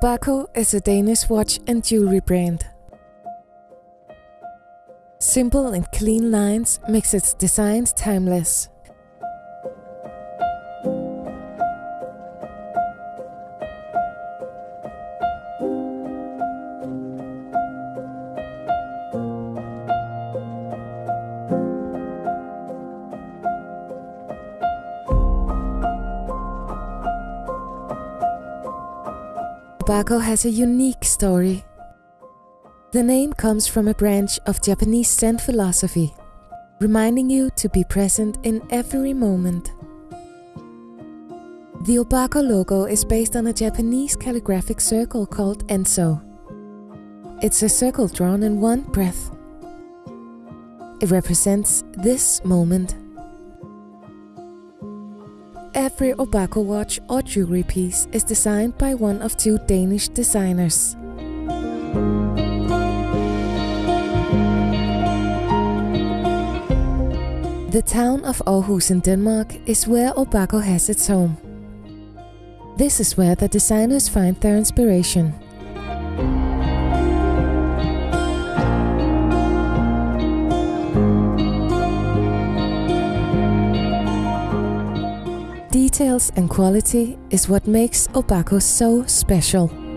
Obaku is a Danish watch and jewelry brand. Simple and clean lines makes its designs timeless. Obaku has a unique story. The name comes from a branch of Japanese Zen philosophy, reminding you to be present in every moment. The Obaku logo is based on a Japanese calligraphic circle called Enso. It's a circle drawn in one breath. It represents this moment. Every Obaku watch or jewelry piece is designed by one of two Danish designers. The town of Aarhus in Denmark is where Obaku has its home. This is where the designers find their inspiration. Details and quality is what makes Obaku so special.